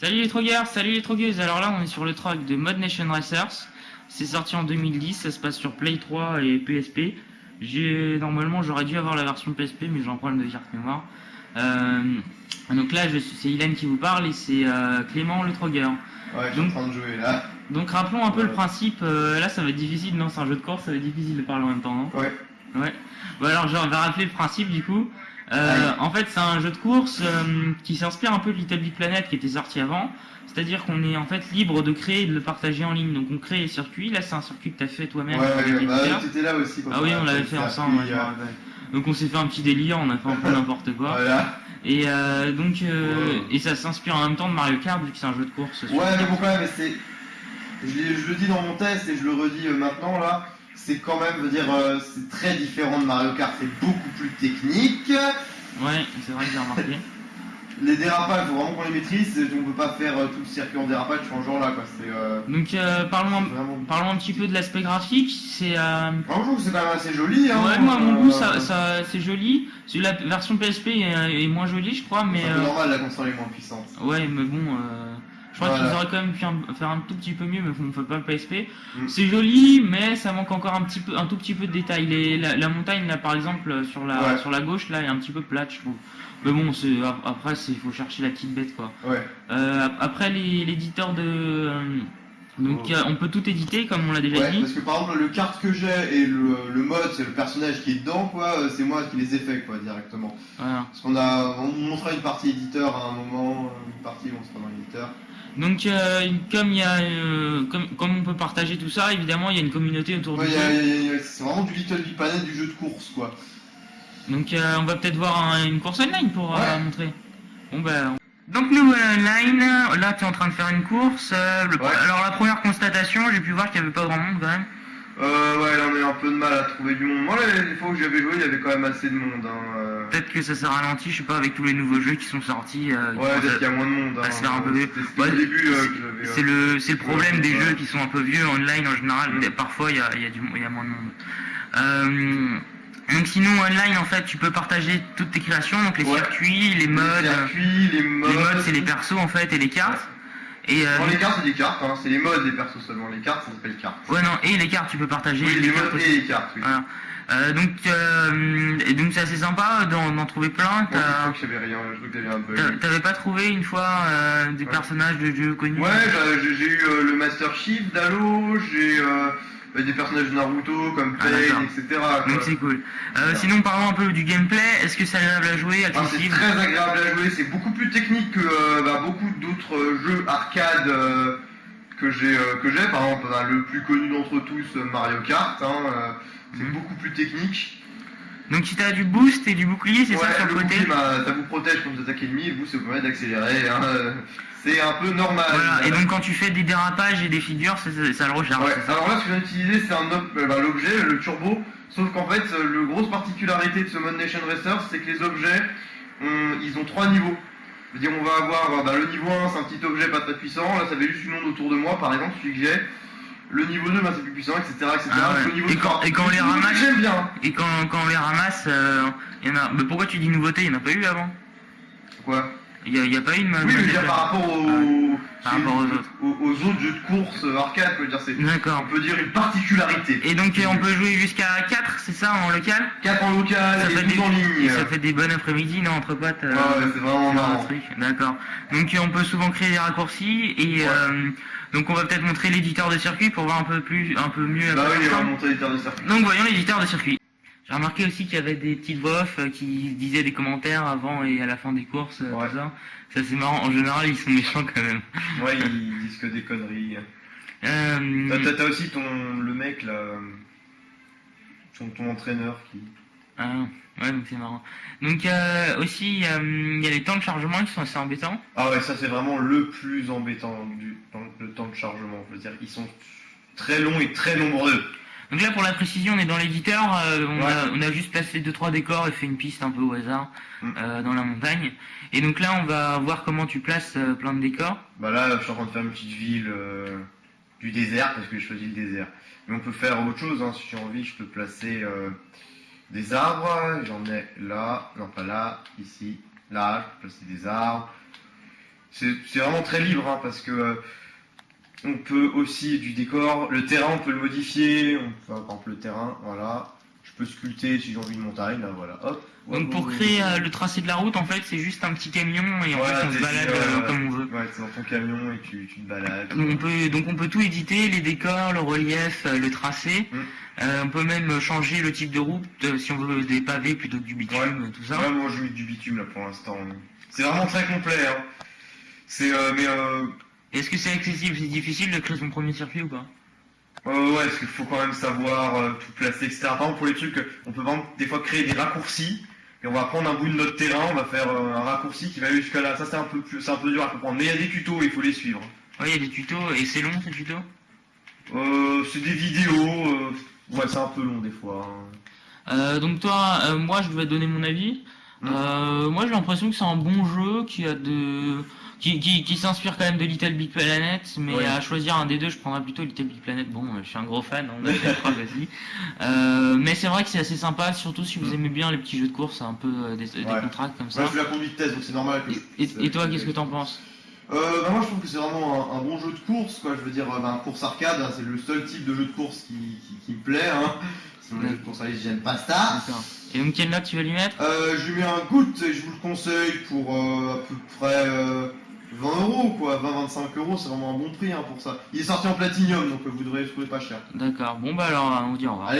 Salut les trogueurs, salut les trogueuses. Alors là, on est sur le track de Mod Nation Racers. C'est sorti en 2010, ça se passe sur Play 3 et PSP. J'ai normalement j'aurais dû avoir la version PSP, mais j'ai un problème de carte mémoire. Euh, donc là, je- c'est Hélène qui vous parle et c'est euh, Clément le trogueur. Ouais, suis en Donc- train de jouer là. Donc rappelons un peu le principe. euh, là, ça va être difficile. Non, c'est un jeu de course, ça va être difficile de parler en même temps, non? Ouais. Ouais. Bon alors je vais rappeler le principe du coup. Euh, en fait c'est un jeu de course euh, qui s'inspire un peu de Little Big Planet qui était sorti avant. C'est-à-dire qu'on est en fait libre de créer et de le partager en ligne. Donc on crée les circuits. Là c'est un circuit que tu as fait toi-même ouais, ouais. Bah, là aussi quand Ah oui on l'avait fait ensemble. je euh. Donc on s'est fait un petit délire, on a fait un peu n'importe quoi. Voilà. Et euh, donc euh, Ouais. et ça s'inspire en même temps de Mario Kart vu que c'est un jeu de course. Ouais, mais bon, quand même, c'est. Je, le dis dans mon test et je le redis maintenant là. C'est quand même, veut dire, euh, c'est très différent de Mario Kart. C'est beaucoup plus technique. Ouais c'est vrai que j'ai remarqué. Les dérapages, faut vraiment qu'on les maîtrise. On peut pas faire euh, tout le circuit en dérapage en genre là, quoi. Euh, Donc euh, parlons vraiment. parlons un petit peu de l'aspect graphique. C'est euh, Moi, je trouve que c'est quand même assez joli. Hein, Ouais, moi, à mon Euh, goût, ça, ça, c'est joli. La version PSP est, est moins jolie, je crois, mais C'est euh, normal, la console est moins puissante. ouais, mais bon, euh, je crois Voilà. qu'ils auraient quand même pu un- faire un tout petit peu mieux, mais on fait pas le PSP. Mm. C'est joli, mais ça manque encore un petit peu, un tout petit peu de détails. Les- la, la montagne là, par exemple, sur la, Ouais. sur la gauche là, est un petit peu plate, je trouve. Mais bon, après, c'est faut chercher la petite bête quoi. Ouais. Euh, ap- après, l'éditeur de euh, donc euh, on peut tout éditer comme on l'a déjà Ouais, dit. parce que par exemple, le carte que j'ai et le, le mode, c'est le personnage qui est dedans, quoi. euh, C'est moi qui les ai fait, quoi, directement. Voilà. Parce qu'on a, on montrera une partie éditeur à un moment, une partie on sera dans l'éditeur. Donc euh, comme il y a euh, comme, comme on peut partager tout ça, évidemment il y a une communauté autour Ouais, a- c'est vraiment du Little Big Planet du jeu de course, quoi. Donc euh, on va peut-être voir un- une course online pour euh, Ouais. montrer. Bon ben. Donc nous online, là tu es en train de faire une course. euh, le- Ouais. Alors la première constatation, j'ai pu voir qu'il n'y avait pas grand monde quand même. Euh, ouais, là on a eu un peu de mal à trouver du monde. Moi, les, les fois où j'avais joué, il y avait quand même assez de monde. Hein. euh. Peut-être que ça s'est ralenti, je sais pas, avec tous les nouveaux jeux qui sont sortis. euh, Ouais, peut-être qu'il y a moins de monde. Hein. un peu Ouais, euh, c'est-. C'est le, c'est le problème des Ouais. jeux qui sont un peu vieux online en général. Parfois, il y a, y, a y a moins de monde. Euh, donc sinon, online, en fait, tu peux partager toutes tes créations, donc les Ouais. circuits, les Les modes. euh, circuits, les modes. Les modes, c'est les persos, en fait, et les cartes. Et euh, les cartes, c'est des cartes, hein. c'est les modes des persos seulement. Les cartes, ça s'appelle cartes. ouais, non, et les cartes, tu peux partager. Oui, les modes et les cartes, oui. Voilà. Euh, donc, euh, et donc c'est assez sympa d'en trouver plein. Moi, je que j'avais rien, je crois que j'avais un bug. T'avais pas trouvé une fois euh, des Ouais. personnages de jeux connus? Ouais, j'ai- j'ai eu le Master Chief d'Halo, j'ai bah, des personnages de Naruto comme Pain, etc. Donc c'est cool. Euh, sinon parlons un peu du gameplay. Est-ce que c'est agréable à jouer, Ah, c'est très agréable à jouer, c'est beaucoup plus technique que euh, bah, beaucoup d'autres euh, jeux arcade euh, que j'ai. euh, que j'ai. Par exemple, bah, le plus connu d'entre tous, euh, Mario Kart, hein, euh, c'est Mhm. beaucoup plus technique. Donc si t'as du boost et du bouclier, c'est Ouais, ça sur le côté. bah, ça vous protège contre des attaques ennemies et vous, ça vous permet d'accélérer. hein, C'est un peu normal. Voilà. Et donc quand tu fais des dérapages et des figures, ça, ça- ça le recharge. Ouais, ça? Alors là, ce que j'ai utilisé, c'est un euh, bah, l'objet, le turbo. Sauf qu'en fait, euh, le grosse particularité de ce Mod Nation Racer, c'est que les objets, ils ont trois niveaux. Je veux dire, on va avoir euh, bah, le niveau 1, c'est un petit objet pas très puissant. Là, ça fait juste une onde autour de moi, par exemple, celui que j'ai. Le niveau 2, bah, c'est plus puissant, etc. etc. Ah ouais. Le niveau Et quand- 3, et quand on les ramasse- J'aime bien. Et quand, quand on les ramasse, euh, il y en a. Mais pourquoi tu dis nouveauté? Il n'y en a pas eu avant Quoi? Il n'y a, pas eu de Oui, mais par rapport aux, Par rapport aux autres. aux, aux autres jeux de course arcade, je veux dire, c'est, D'accord. on peut dire une particularité. Et donc on peut jouer jusqu'à 4, c'est ça, en local? 4 en local ça et fait, 12 des, en ligne. ça fait des bonnes après-midi, non, entre potes euh, ouais, c'est vraiment marrant. D'accord. Donc on peut souvent créer des raccourcis et Ouais. euh, donc on va peut-être montrer l'éditeur de circuit pour voir un peu plus, un peu mieux. Bah oui, on va monter l'éditeur de circuit. Donc voyons l'éditeur de circuit. J'ai remarqué aussi qu'il y avait des petites voix off euh, qui disaient des commentaires avant et à la fin des courses, euh, Ouais. tout ça. Ça c'est marrant. En général, ils sont méchants quand même. Ouais, ils disent que des conneries. Euh, T'as- aussi ton le mec là, ton, ton entraîneur qui. ah, ouais, donc c'est marrant. Donc euh, aussi, euh, il y a les temps de chargement qui sont assez embêtants. Ah ouais, ça c'est vraiment le plus embêtant du le temps de chargement. Je veux dire, ils sont très longs et très nombreux. Donc là, pour la précision, on est dans l'éditeur. euh, on, Ouais. a, on a juste placé deux trois décors et fait une piste un peu au hasard Mm. euh, dans la montagne. Et donc là, on va voir comment tu places euh, plein de décors. Bah là, je suis en train de faire une petite ville du désert parce que j'ai choisi le désert. Mais on peut faire autre chose. Hein. Si j'ai envie, je peux placer des arbres. J'en ai là, non pas là, ici, là. Je peux placer des arbres. c'est vraiment très libre hein, parce que on peut aussi du décor, le terrain on peut le modifier, on peut, par exemple le terrain, voilà, je peux sculpter si j'ai envie une montagne, là voilà, hop. Donc pour créer euh, le tracé de la route, en fait, c'est juste un petit camion et en Voilà, fait on se balade euh, comme on veut. Ouais, c'est dans ton camion et tu, tu te balades. On peut, donc on peut tout éditer, les décors, le relief, euh, le tracé. Mm. Euh, on peut même changer le type de route si on veut des pavés plutôt que du bitume, Ouais. tout ça. Ouais, moi je mets du bitume là pour l'instant. C'est vraiment très complet. Hein. C'est mais euh, Est-ce que c'est accessible, c'est difficile de créer son premier circuit ou pas? Euh, ouais, parce qu'il faut quand même savoir euh, tout placer, etc. Par exemple pour les trucs, on peut exemple, des fois créer des raccourcis. Et on va prendre un bout de notre terrain, on va faire euh, un raccourci qui va aller jusqu'à là. Ça c'est un peu plus, c'est un peu dur à comprendre. Mais il y a des tutos, il faut les suivre. Oui, il y a des tutos et c'est long ces tutos? Euh, c'est des vidéos. euh, ouais, c'est un peu long des fois. hein. Euh, donc toi, euh, moi je vais donner mon avis. Mm. Euh, moi j'ai l'impression que c'est un bon jeu qui a de qui, qui, qui s'inspire quand même de Little Big Planet, mais Ouais. à choisir un des deux, je prendrais plutôt Little Big Planet. Bon, je suis un gros fan, on a fait aussi. Euh, mais c'est vrai que c'est assez sympa, surtout si vous Mm. aimez bien les petits jeux de course, un peu euh, des, des Ouais. contrats comme ça. Moi, je fais la conduite test, donc c'est normal que. Et, et- et toi, qu'est-ce que t'en penses? Euh, bah moi, je trouve que c'est vraiment un, un bon jeu de course, quoi. Je veux dire, euh, bah, un course arcade, hein, c'est le seul type de jeu de course qui, qui, qui me plaît, hein. Sinon, les jeux de course, allez, j'aime pas ça. D'accord. Et donc quelle note tu vas lui mettre? Euh, je lui mets un goutte et je vous le conseille pour euh, à peu près 20 euros, quoi. 20-25 euros, c'est vraiment un bon prix hein, pour ça. Il est sorti en platinium, donc euh, vous devrez le trouver pas cher. D'accord. Bon bah alors on dit au revoir. Allez,